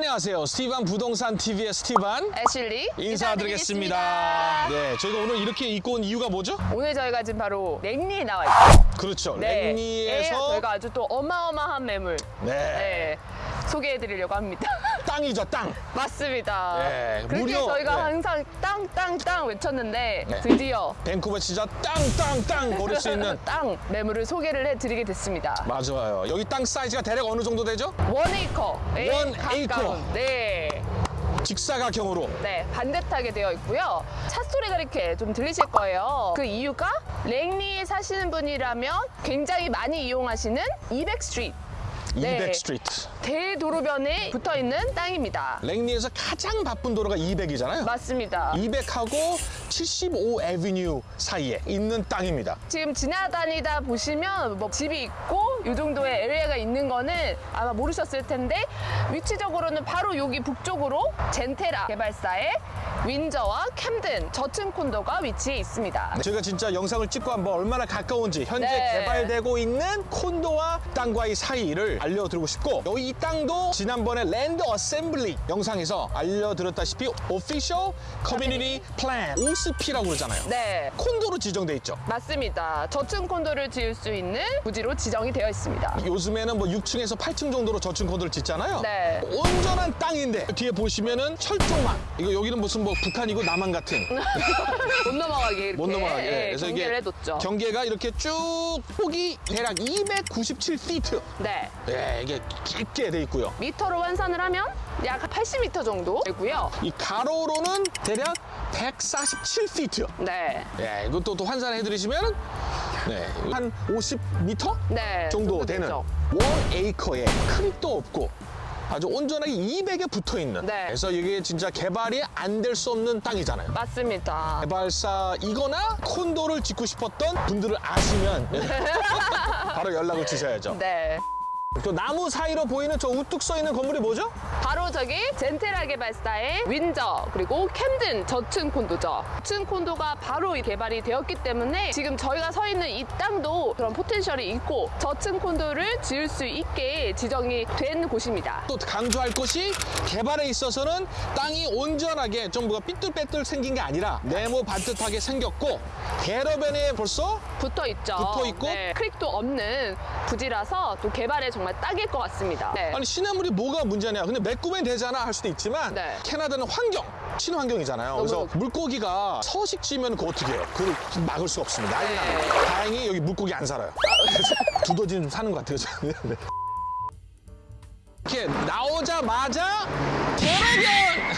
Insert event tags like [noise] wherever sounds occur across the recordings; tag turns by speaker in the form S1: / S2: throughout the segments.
S1: 안녕하세요. 스티반 부동산 TV의 스티반
S2: 애슐리
S1: 인사드리겠습니다. 네, 저희가 오늘 이렇게 입고 온 이유가 뭐죠?
S2: 오늘 저희가 지금 바로 랭리에 나와 있어요.
S1: 그렇죠.
S2: 네.
S1: 랭리에서
S2: 저희가 아주 또 어마어마한 매물
S1: 네.
S2: 네, 소개해드리려고 합니다. [laughs]
S1: 땅이죠, 땅.
S2: 맞습니다.
S1: 네,
S2: 그렇게
S1: 무려,
S2: 저희가
S1: 네.
S2: 항상 땅, 땅, 땅 외쳤는데
S1: 네.
S2: 드디어
S1: 밴쿠버 진짜 땅, 땅, 땅 거릴 수 있는 [laughs]
S2: 땅 매물을 소개를 해드리게 됐습니다.
S1: 맞아요. 여기 땅 사이즈가 대략 어느 정도 되죠? one
S2: 가까운
S1: 에이커.
S2: 네.
S1: 직사각형으로.
S2: 네, 반듯하게 되어 있고요. 차 소리가 이렇게 좀 들리실 거예요. 그 이유가 랭리에 사시는 분이라면 굉장히 많이 이용하시는 200 Street. 네.
S1: 200 Street.
S2: 대도로변에 붙어 있는 땅입니다.
S1: 랭리에서 가장 바쁜 도로가 200이잖아요.
S2: 맞습니다.
S1: 200하고 75 Avenue 사이에 있는 땅입니다.
S2: 지금 지나다니다 보시면 뭐 집이 있고 이 정도의 area가 있는 거는 아마 모르셨을 텐데 위치적으로는 바로 여기 북쪽으로 젠테라 개발사의 윈저와 캠든 저층 콘도가 위치해 있습니다.
S1: 저희가 진짜 영상을 찍고 한번 얼마나 가까운지 현재
S2: 네.
S1: 개발되고 있는 콘도와 땅과의 사이를 알려드리고 싶고 여기 이 땅도 지난번에 land assembly 영상에서 알려드렸다시피 Official Community Plan OCP라고 그러잖아요.
S2: 네.
S1: 콘도로 지정돼 있죠.
S2: 맞습니다. 저층 콘도를 지을 수 있는 부지로 지정이 되어 있습니다.
S1: 요즘에는 뭐 6층에서 8층 정도로 저층 콘도를 짓잖아요.
S2: 네.
S1: 온전한 땅인데 뒤에 보시면은 철조망 이거 여기는 무슨 뭐 북한이고 남한 같은 [laughs]
S2: 못 넘어가게 이렇게
S1: 못 넘어가게.
S2: 예,
S1: 그래서
S2: 경계를
S1: 이게
S2: 해뒀죠.
S1: 경계가 이렇게 쭉 폭이 대략 297피트.
S2: 네.
S1: 네, 이게 깊게 돼 있고요.
S2: 미터로 환산을 하면 약 80m 정도 되고요.
S1: 이 가로로는 대략 147피트.
S2: 네.
S1: 예, 이것도 또 환산해 드리시면 네, 한 50m
S2: 네.
S1: 정도 되는
S2: 되죠.
S1: 원 에이커에 크립도 없고 아주 온전하게 200에 붙어 있는.
S2: 네.
S1: 그래서 이게 진짜 개발이 안 될 수 없는 땅이잖아요.
S2: 맞습니다.
S1: 개발사이거나 콘도를 짓고 싶었던 분들을 아시면 [laughs] 바로 연락을 주셔야죠.
S2: 네.
S1: 또 나무 사이로 보이는 저 우뚝 서 있는 건물이 뭐죠?
S2: 바로 저기 젠테라 개발사의 윈저 그리고 캠든 저층 콘도죠. 저층 콘도가 바로 이 개발이 되었기 때문에 지금 저희가 서 있는 이 땅도 그런 포텐셜이 있고 저층 콘도를 지을 수 있게 지정이 된 곳입니다.
S1: 또 강조할 것이 개발에 있어서는 땅이 온전하게 좀 뭐가 삐뚤빼뚤 생긴 게 아니라 네모 반듯하게 생겼고 대로변에 벌써
S2: 붙어 있죠. 네.
S1: 붙어 있고?
S2: 크릭도 없는 부지라서 또 개발에 정말 딱일 것 같습니다. 네.
S1: 아니 시냇물이 뭐가 문제냐 근데 메꾸면 되잖아 할 수도 있지만
S2: 네.
S1: 캐나다는 환경 친환경이잖아요 그래서
S2: 너무-
S1: 물고기가 서식 지면 그거 어떻게 해요 그걸 막을 수 없습니다
S2: 네.
S1: 다행히 여기 물고기 안 살아요 [laughs] 그래서 두더지는 사는 것 같아요 저는. 네. 이렇게 나오자마자 대로변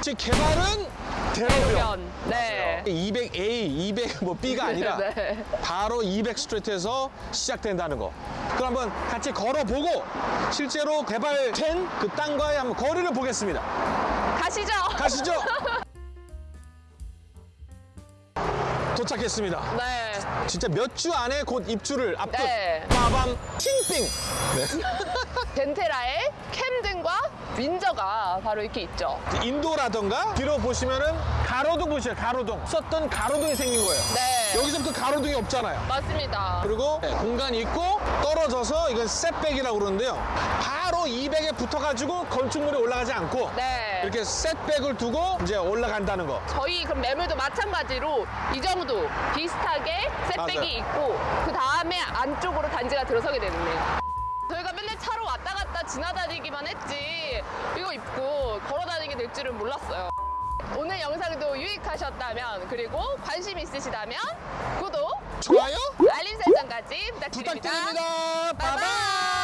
S1: [laughs] 즉 개발은 대로변
S2: 대로변. 네.
S1: 200A, 200 뭐 B가 아니라 [laughs]
S2: 네.
S1: 바로 200 스트리트에서 시작된다는 거. 그럼 한번 같이 걸어보고 실제로 개발된 그 땅과의 한번 거리를 보겠습니다.
S2: 가시죠.
S1: 가시죠. [laughs] 도착했습니다.
S2: 네.
S1: 진짜 몇 주 안에 곧 입주를 앞둔
S2: 네.
S1: 빠밤 팅빙.
S2: 젠테라의 캠든 과 윈저가 바로 이렇게 있죠.
S1: 인도라던가 뒤로 보시면은 가로등 보시죠. 가로등. 썼던 가로등이 생긴 거예요.
S2: 네.
S1: 여기서부터 가로등이 없잖아요.
S2: 맞습니다.
S1: 그리고 네, 공간이 있고 떨어져서 이건 셋백이라고 그러는데요. 바로 200에 붙어가지고 건축물이 올라가지 않고
S2: 네.
S1: 이렇게 셋백을 두고 이제 올라간다는 거.
S2: 저희 그럼 매물도 마찬가지로 이 정도 비슷하게 셋백이
S1: 맞아요.
S2: 있고 그 다음에 안쪽으로 단지가 들어서게 되는데요. 지나다니기만 했지 이거 입고 걸어다니게 될 줄은 몰랐어요. 오늘 영상도 유익하셨다면 그리고 관심 있으시다면 구독,
S1: 좋아요?
S2: 알림 설정까지 부탁드립니다.
S1: 부탁드립니다. 바이바이.